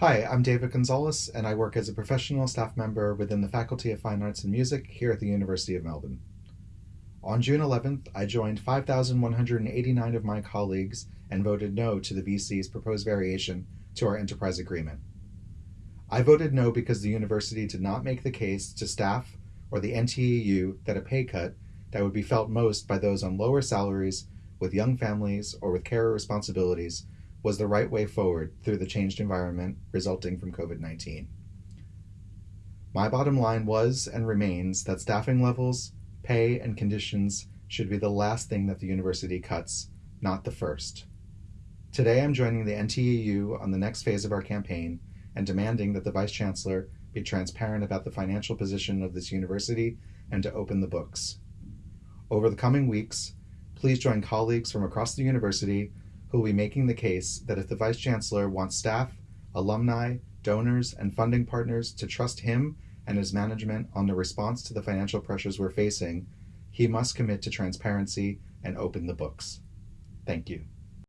Hi, I'm David Gonzalez, and I work as a professional staff member within the Faculty of Fine Arts and Music here at the University of Melbourne. On June 11th, I joined 5,189 of my colleagues and voted no to the VC's proposed variation to our enterprise agreement. I voted no because the university did not make the case to staff or the NTEU that a pay cut that would be felt most by those on lower salaries, with young families, or with carer responsibilities was the right way forward through the changed environment resulting from COVID 19. My bottom line was and remains that staffing levels, pay, and conditions should be the last thing that the university cuts, not the first. Today I'm joining the NTEU on the next phase of our campaign and demanding that the Vice Chancellor be transparent about the financial position of this university and to open the books. Over the coming weeks, please join colleagues from across the university who will be making the case that if the Vice Chancellor wants staff, alumni, donors, and funding partners to trust him and his management on the response to the financial pressures we're facing, he must commit to transparency and open the books. Thank you.